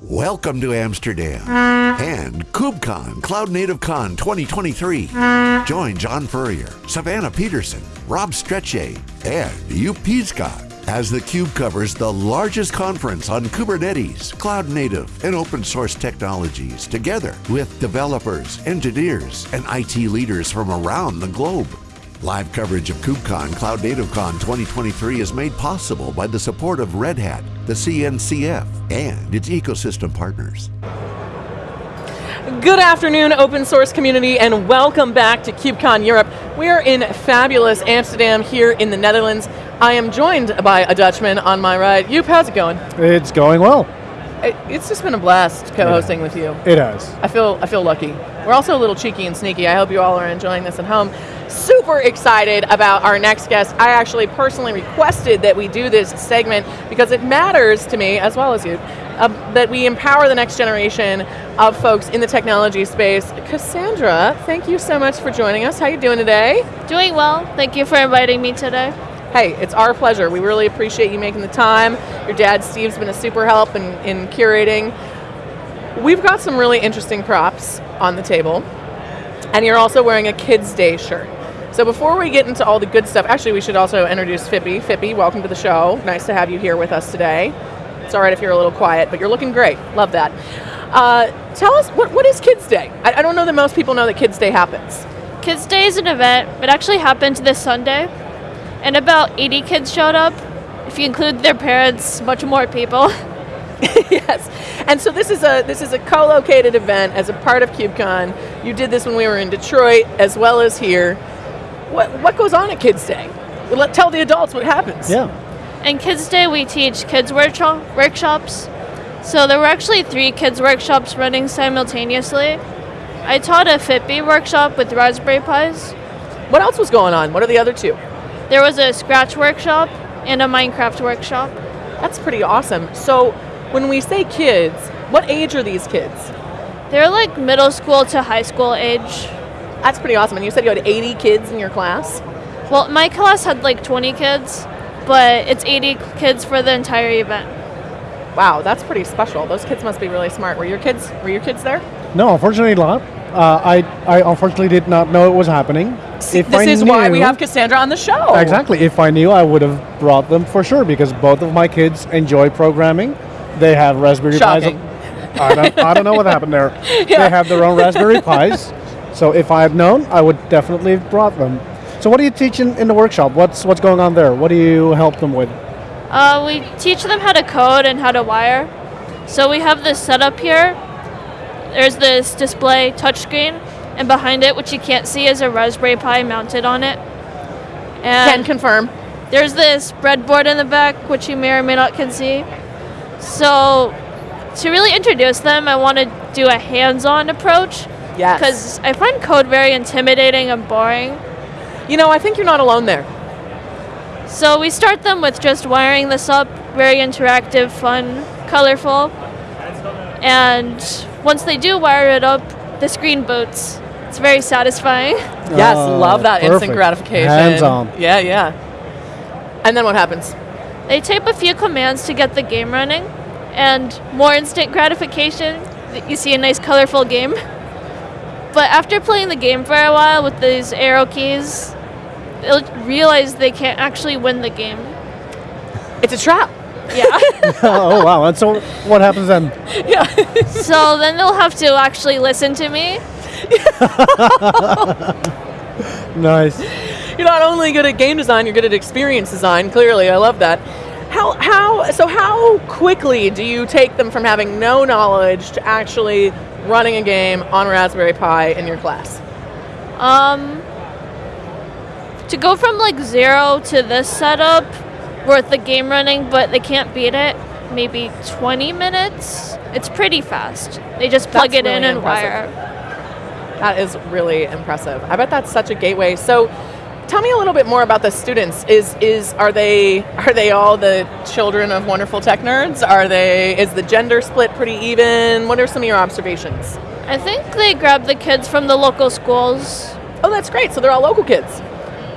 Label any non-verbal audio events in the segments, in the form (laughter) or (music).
Welcome to Amsterdam and KubeCon Cloud Native Con 2023. Join John Furrier, Savannah Peterson, Rob Strechay, and Joep Piscaer as theCUBE covers the largest conference on Kubernetes, cloud native, and open source technologies together with developers, engineers, and IT leaders from around the globe. Live coverage of KubeCon Cloud Native Con 2023 is made possible by the support of Red Hat, the CNCF, and its ecosystem partners. Good afternoon, open source community, and welcome back to KubeCon Europe. We are in fabulous Amsterdam here in the Netherlands. I am joined by a Dutchman on my right. Joep, how's it going? It's going well. It's just been a blast co-hosting with you. It has. I feel I feel lucky. We're also a little cheeky and sneaky. I hope you all are enjoying this at home. Super excited about our next guest. I actually personally requested that we do this segment because it matters to me, as well as you, uh, that we empower the next generation of folks in the technology space. Cassandra, thank you so much for joining us. How are you doing today? Doing well. Thank you for inviting me today. Hey, it's our pleasure. We really appreciate you making the time. Your dad, Steve's been a super help in, in curating. We've got some really interesting props on the table, and you're also wearing a Kids Day shirt. So before we get into all the good stuff, actually we should also introduce Phippy. Phippy, welcome to the show. Nice to have you here with us today. It's all right if you're a little quiet, but you're looking great. Love that. Uh, tell us, what, what is Kids Day? I, I don't know that most people know that Kids Day happens. Kids Day is an event. It actually happened this Sunday, and about 80 kids showed up. If you include their parents, much more people. (laughs) yes, and so this is a this is a co-located event as a part of KubeCon. You did this when we were in Detroit as well as here. What what goes on at Kids Day? Let tell the adults what happens. Yeah. And Kids Day, we teach kids workshop, workshops. So there were actually three kids workshops running simultaneously. I taught a Phippy workshop with Raspberry Pis. What else was going on? What are the other two? There was a Scratch workshop and a Minecraft workshop. That's pretty awesome. So when we say kids, what age are these kids? They're like middle school to high school age. That's pretty awesome. And you said you had 80 kids in your class? Well, my class had like 20 kids, but it's 80 kids for the entire event. Wow, that's pretty special. Those kids must be really smart. Were your kids were your kids there? No, unfortunately not. Uh, I, I unfortunately did not know it was happening. See, this is why we have Cassandra on the show. Exactly. If I knew, I would have brought them for sure because both of my kids enjoy programming. They have Raspberry Shocking. Pis. I don't, I don't know what happened there. (laughs) They have their own Raspberry Pis. So if I had known, I would definitely have brought them. So what do you teach in, in the workshop? What's what's going on there? What do you help them with? Uh, we teach them how to code and how to wire. So we have this setup here. There's this display touchscreen, and behind it, which you can't see, is a Raspberry Pi mounted on it. Can And confirm. there's this breadboard in the back, which you may or may not can see. So to really introduce them, I want to do a hands-on approach Yes. because I find code very intimidating and boring. you know, I think you're not alone there. So we start them with just wiring this up, very interactive, fun, colorful. And once they do wire it up, the screen boots. It's very satisfying. (laughs) Yes, Oh, love that instant gratification. Hands-on. Yeah, yeah. And then what happens? They type a few commands to get the game running, and more instant gratification. You see a nice colorful game. (laughs) But after playing the game for a while with these arrow keys, they'll realize they can't actually win the game. It's a trap. Yeah. (laughs) (laughs) oh wow! And so what happens then? (laughs) Yeah. so then they'll have to actually listen to me. Nice. you're not only good at game design, you're good at experience design. Clearly, I love that. How how so how quickly do you take them from having no knowledge to actually running a game on Raspberry Pi in your class? Um, to go from like zero to this setup, worth the game running, but they can't beat it. Maybe 20 minutes. It's pretty fast. They just plug That's it in and impressive. wire. That is really impressive. I bet that's such a gateway. So tell me a little bit more about the students. Is is are they are they all the children of wonderful tech nerds? Are they is the gender split pretty even? What are some of your observations? I think they grab the kids from the local schools. Oh, that's great. So they're all local kids.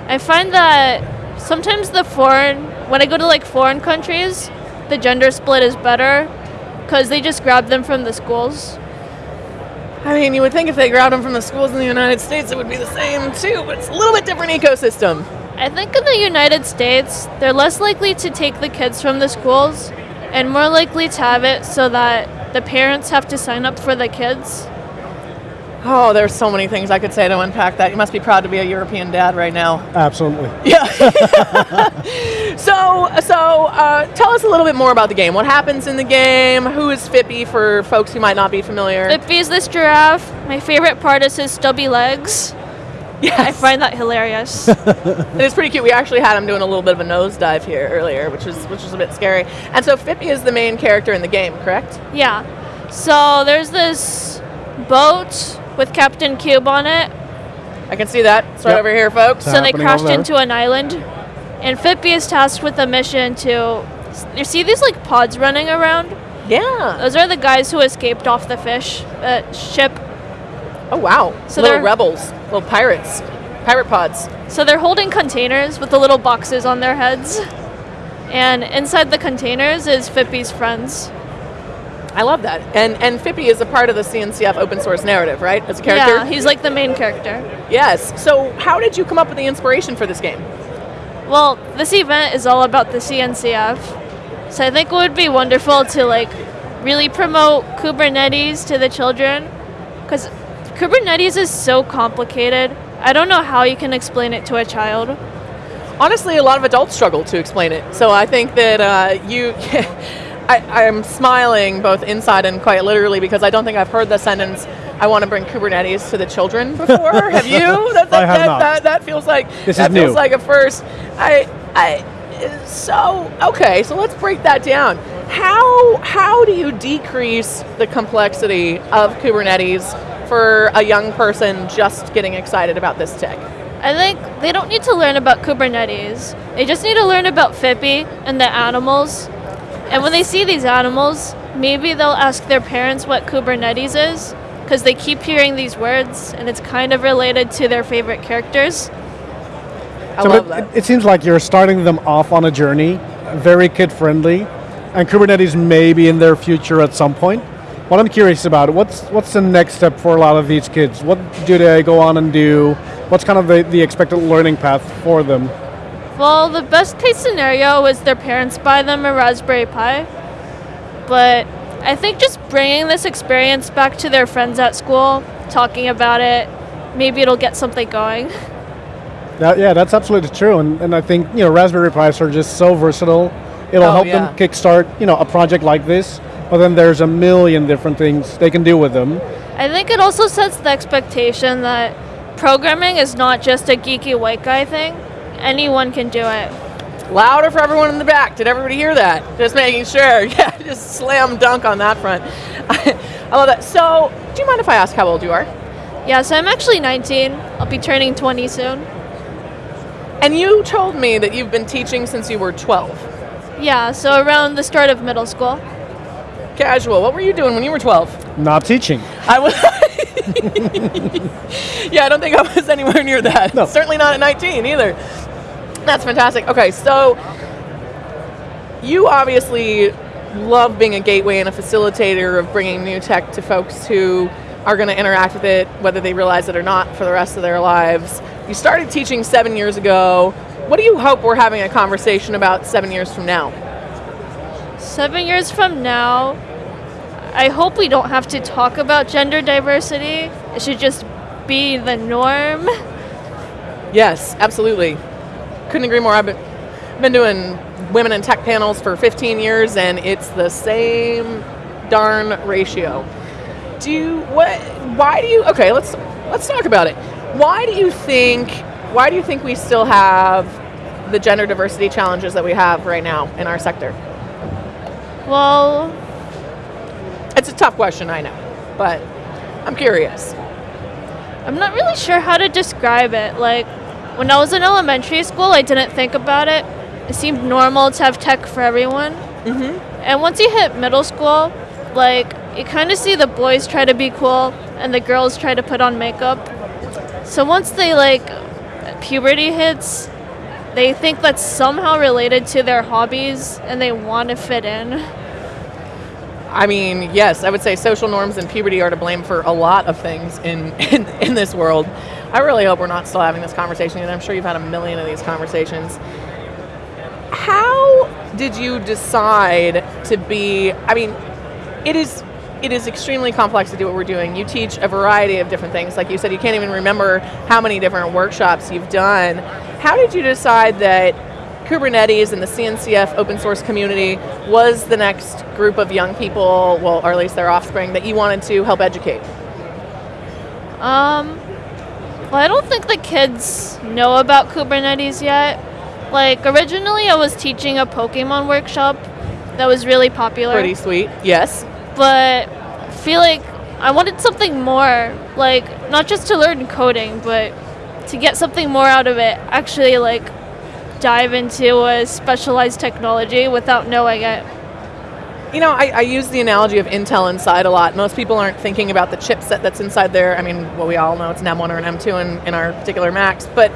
I find that sometimes the foreign, when I go to like foreign countries, the gender split is better because they just grab them from the schools. I mean, you would think if they grabbed them from the schools in the United States, it would be the same too, but it's a little bit different ecosystem. I think in the United States, they're less likely to take the kids from the schools and more likely to have it so that the parents have to sign up for the kids. Oh, there's so many things I could say to unpack that. You must be proud to be a European dad right now. Absolutely. Yeah. (laughs) so, so uh, tell us a little bit more about the game. What happens in the game? Who is Phippy for folks who might not be familiar? Phippy's this giraffe. My favorite part is his stubby legs. yes. I find that hilarious. (laughs) It is pretty cute. We actually had him doing a little bit of a nosedive here earlier, which was which was a bit scary. And so Phippy is the main character in the game, correct? yeah. So there's this boat with Captain Kube on it. I can see that. It's right Yep. over here, folks. So- So they crashed into an island. And Phippy is tasked with a mission to. You see these like pods running around? Yeah. Those are the guys who escaped off the fish uh, ship. Oh wow. So little they're- rebels, little pirates, pirate pods. So they're holding containers with the little boxes on their heads. And inside the containers is Phippy's friends. I love that. And and Phippy is a part of the CNCF open source narrative, right? As a character. Yeah, he's like the main character. yes. So how did you come up with the inspiration for this game? Well, this event is all about the CNCF. So I think it would be wonderful to like really promote Kubernetes to the children cuz Kubernetes is so complicated. I don't know how you can explain it to a child. honestly, a lot of adults struggle to explain it. So I think that uh, you, (laughs) I, I'm smiling both inside and quite literally because I don't think I've heard the sentence. I want to bring Kubernetes to the children (laughs) before. have you? (laughs) That, that, I have that, not. That, that feels like This that is feels new. like a first. I, I. So okay, so let's break that down. How how do you decrease the complexity of Kubernetes for a young person just getting excited about this tech? I think they don't need to learn about Kubernetes. They just need to learn about Phippy and the animals. And when they see these animals, maybe they'll ask their parents what Kubernetes is because they keep hearing these words and it's kind of related to their favorite characters. I So love it, that. it seems like you're starting them off on a journey, very kid friendly, and Kubernetes may be in their future at some point. What I'm curious about, what's what's the next step for a lot of these kids? What do they go on and do? What's kind of the, the expected learning path for them? Well, the best case scenario is their parents buy them a Raspberry Pi. But I think just bringing this experience back to their friends at school, talking about it, maybe it'll get something going. (laughs) That, yeah, that's absolutely true, and, and I think you know Raspberry Pis are just so versatile. It'll Oh, help yeah. them kickstart you know a project like this, but then there's a million different things they can do with them. I think it also sets the expectation that programming is not just a geeky white guy thing. Anyone can do it. Louder for everyone in the back. Did everybody hear that? Just making sure. (laughs) Yeah, just slam dunk on that front. (laughs) I love that. So, do you mind if I ask how old you are? Yeah, so I'm actually 19. I'll be turning 20 soon. And you told me that you've been teaching since you were 12. Yeah, so around the start of middle school. Casual. What were you doing when you were 12? Not teaching. I was. (laughs) yeah, I don't think I was anywhere near that. No. Certainly not at 19 either. That's fantastic. Okay, so you obviously love being a gateway and a facilitator of bringing new tech to folks who are going to interact with it, whether they realize it or not, for the rest of their lives. You started teaching seven years ago. What do you hope we're having a conversation about seven years from now? Seven years from now, I hope we don't have to talk about gender diversity. It should just be the norm. Yes, absolutely. Couldn't agree more. I've been, been doing women in tech panels for 15 years, and it's the same darn ratio. Do you what? Why do you? Okay, let's let's talk about it. Why do you think? Why do you think we still have the gender diversity challenges that we have right now in our sector? Well, It's a tough question, I know, but I'm curious. I'm not really sure how to describe it. Like, when I was in elementary school, I didn't think about it. It seemed normal to have tech for everyone. Mm-hmm. And once you hit middle school, like, you kind of see the boys try to be cool and the girls try to put on makeup. So once they, like, puberty hits, they think that's somehow related to their hobbies and they want to fit in. (laughs) I mean, yes, I would say social norms and puberty are to blame for a lot of things in, (laughs) in, in this world. I really hope we're not still having this conversation, and I'm sure you've had a million of these conversations. How did you decide to be? I mean, it is it is extremely complex to do what we're doing. You teach a variety of different things. Like you said, you can't even remember how many different workshops you've done. How did you decide that Kubernetes and the CNCF open source community was the next group of young people, well, or at least their offspring, that you wanted to help educate? Um, well, I don't think the kids know about Kubernetes yet. Like, originally I was teaching a Pokemon workshop that was really popular. Pretty sweet, yes. But I feel like I wanted something more, like, not just to learn coding, but to get something more out of it. Actually, like, dive into a specialized technology without knowing it. You know, I, I, use the analogy of Intel inside a lot. Most people aren't thinking about the chipset that's inside there. I mean, well, we all know it's an M1 or an M2 in, in our particular Macs, but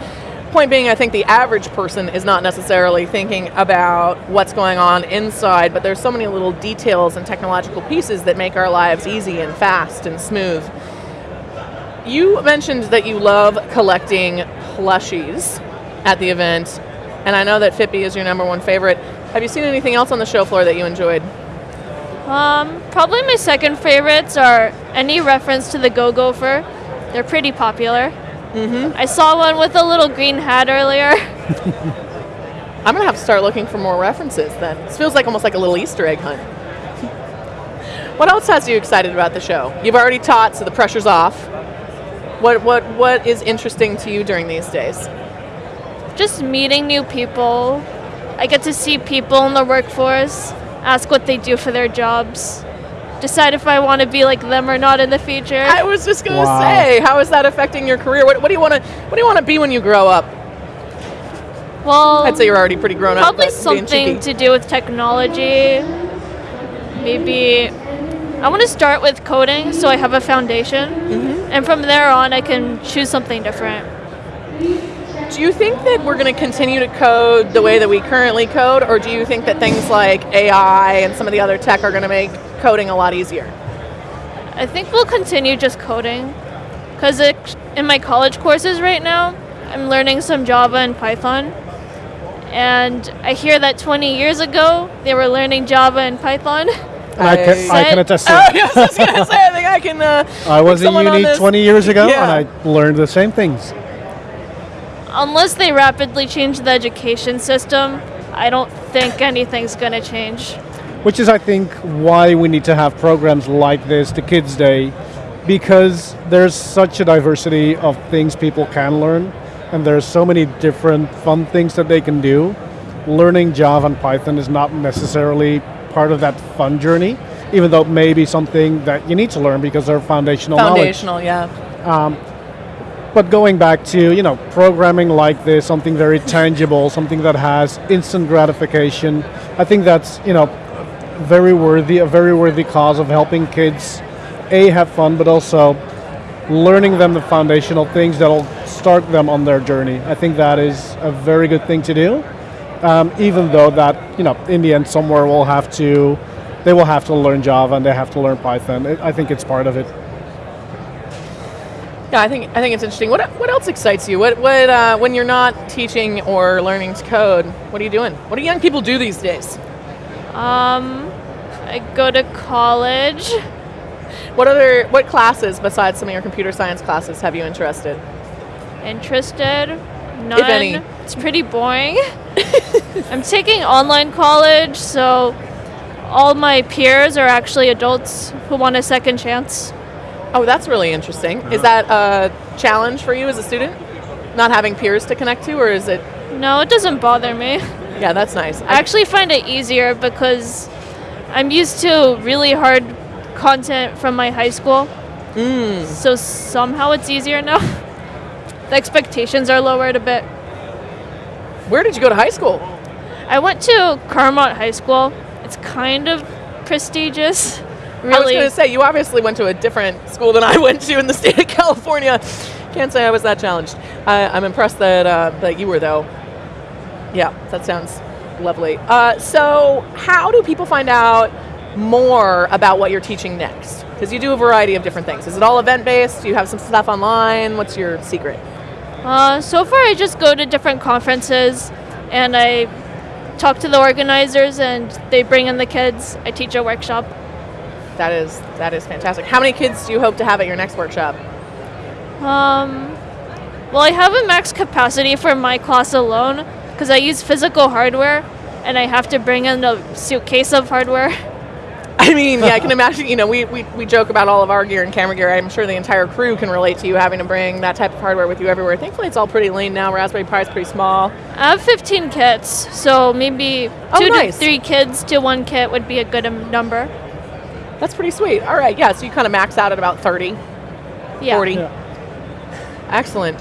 point being, I think the average person is not necessarily thinking about what's going on inside, but there's so many little details and technological pieces that make our lives easy and fast and smooth. You mentioned that you love collecting plushies at the event, and I know that Phippy is your number one favorite. Have you seen anything else on the show floor that you enjoyed? Um, probably my second favorites are any reference to the Go Gopher. They're pretty popular. Mm-hmm. I saw one with a little green hat earlier. (laughs) I'm gonna have to start looking for more references then. This feels like almost like a little Easter egg hunt. (laughs) what else has you excited about the show? You've already taught, so the pressure's off. What what what is interesting to you during these days? Just meeting new people. I get to see people in the workforce, ask what they do for their jobs, decide if I want to be like them or not in the future. I was just gonna Wow. say, how is that affecting your career? What, what do you want to What do you want to be when you grow up? Well, I'd say you're already pretty grown up. probably something to do with technology. Maybe I want to start with coding so I have a foundation, Mm-hmm. and from there on I can choose something different. Do you think that we're going to continue to code the way that we currently code, or do you think that things like AI and some of the other tech are going to make coding a lot easier? I think we'll continue just coding, because in my college courses right now, I'm learning some Java and Python. And I hear that 20 years ago they were learning Java and Python. I, can, I can attest to (laughs) Oh, it. yeah, I was just going to say, I think I can. Uh, (laughs) I was in uni 20 years ago Yeah. and I learned the same things. Unless they rapidly change the education system, I don't think anything's going to change. Which is, I think, why we need to have programs like this, the Kids Day, because there's such a diversity of things people can learn, and there's so many different fun things that they can do. Learning Java and Python is not necessarily part of that fun journey, even though it may be something that you need to learn because they're foundational, knowledge. foundational, yeah. Um, But going back to you know programming like this, something very tangible, something that has instant gratification, I think that's you know very worthy, a very worthy cause of helping kids a have fun, but also learning them the foundational things that'll start them on their journey. I think that is a very good thing to do. Um, even though that you know in the end somewhere will have to they will have to learn Java and they have to learn Python. I I think it's part of it. Yeah, I think I think it's interesting. What what else excites you? What what uh, when you're not teaching or learning to code? What are you doing? What do young people do these days? Um, I go to college. What other what classes besides some of your computer science classes have you interested? Interested? None. If any. It's pretty boring. (laughs) I'm taking online college, so all my peers are actually adults who want a second chance. Oh, that's really interesting. Is that a challenge for you as a student? Not having peers to connect to, or is it? No, it doesn't bother me. Yeah, that's nice. I actually find it easier because I'm used to really hard content from my high school. Mm. So somehow it's easier now. (laughs) the expectations are lowered a bit. Where did you go to high school? I went to Carlmont High School. It's kind of prestigious. I was going to say you obviously went to a different school than (laughs) I went to in the state of California. Can't say I was that challenged. I, I'm impressed that uh, that you were though. Yeah, that sounds lovely. Uh, so, how do people find out more about what you're teaching next? Because you do a variety of different things. Is it all event based? Do you have some stuff online? What's your secret? Uh, so far, I just go to different conferences and I talk to the organizers, and they bring in the kids. I teach a workshop. That is that is fantastic. How many kids do you hope to have at your next workshop? Um, well, I have a max capacity for my class alone because I use physical hardware, and I have to bring in a suitcase of hardware. (laughs) I mean, yeah, I can imagine. You know, we, we, we joke about all of our gear and camera gear. I'm sure the entire crew can relate to you having to bring that type of hardware with you everywhere. Thankfully, it's all pretty lean now. Raspberry Pi is pretty small. I have 15 kits, so maybe Oh, two nice. to three kids to one kit would be a good um, number. That's pretty sweet. All right, yeah, so you kind of max out at about 30, Yeah. 40. Yeah. Excellent.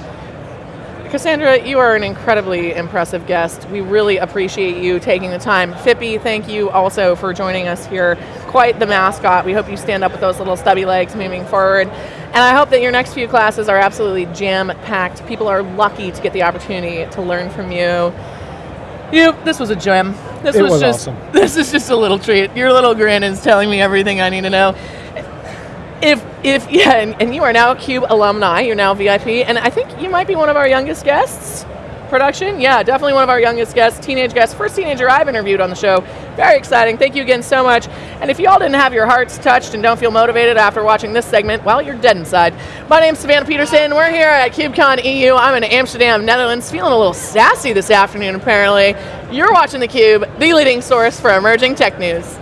Cassandra, you are an incredibly impressive guest. We really appreciate you taking the time. Phippy, thank you also for joining us here. Quite the mascot. We hope you stand up with those little stubby legs moving forward. And I hope that your next few classes are absolutely jam packed. People are lucky to get the opportunity to learn from you. You, this was a gem. This was, was just awesome. (laughs) this is just a little treat. Your little grin is telling me everything I need to know if if yeah, and, and you are now a Cube alumni, you're now VIP, and I think you might be one of our youngest guests. Production, yeah, definitely one of our youngest guests, teenage guests, first teenager I've interviewed on the show. Very exciting. Thank you again so much. And if y'all didn't have your hearts touched and don't feel motivated after watching this segment, well, you're dead inside. My name's Savannah Peterson. We're here at KubeCon EU. I'm in Amsterdam, Netherlands, feeling a little sassy this afternoon. Apparently, you're watching theCUBE, the leading source for emerging tech news.